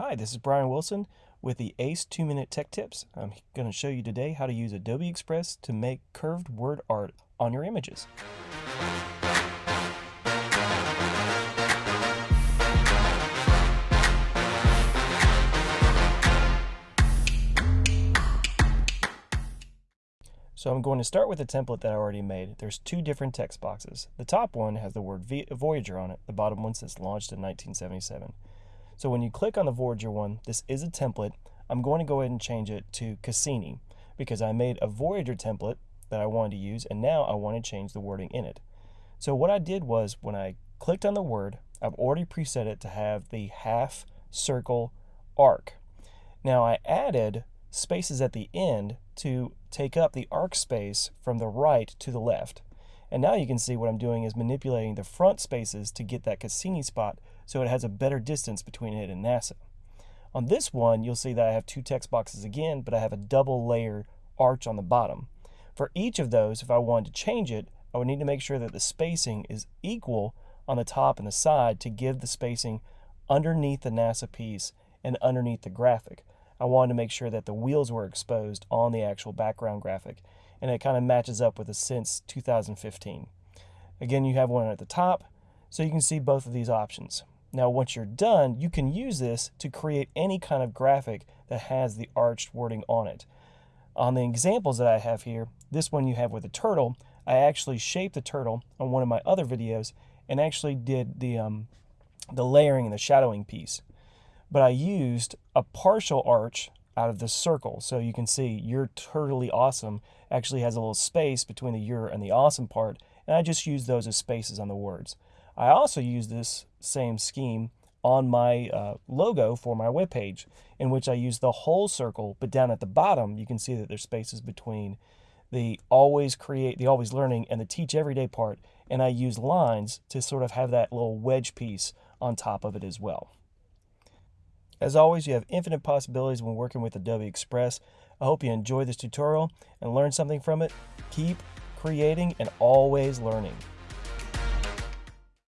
Hi, this is Brian Wilson with the ACE 2 Minute Tech Tips. I'm going to show you today how to use Adobe Express to make curved word art on your images. So I'm going to start with a template that I already made. There's two different text boxes. The top one has the word Voyager on it. The bottom one says launched in 1977. So when you click on the Voyager one, this is a template. I'm going to go ahead and change it to Cassini because I made a Voyager template that I wanted to use and now I want to change the wording in it. So what I did was when I clicked on the word, I've already preset it to have the half circle arc. Now I added spaces at the end to take up the arc space from the right to the left. And now you can see what I'm doing is manipulating the front spaces to get that Cassini spot so it has a better distance between it and NASA. On this one, you'll see that I have two text boxes again, but I have a double layer arch on the bottom. For each of those, if I wanted to change it, I would need to make sure that the spacing is equal on the top and the side to give the spacing underneath the NASA piece and underneath the graphic. I wanted to make sure that the wheels were exposed on the actual background graphic, and it kind of matches up with the since 2015. Again, you have one at the top, so you can see both of these options. Now, once you're done, you can use this to create any kind of graphic that has the arched wording on it. On the examples that I have here, this one you have with a turtle, I actually shaped the turtle on one of my other videos and actually did the, um, the layering and the shadowing piece but I used a partial arch out of the circle. So you can see you're totally awesome actually has a little space between the you're and the awesome part, and I just use those as spaces on the words. I also use this same scheme on my uh, logo for my web page, in which I use the whole circle, but down at the bottom, you can see that there's spaces between the always create, the always learning, and the teach everyday part, and I use lines to sort of have that little wedge piece on top of it as well. As always, you have infinite possibilities when working with Adobe Express. I hope you enjoy this tutorial and learn something from it. Keep creating and always learning.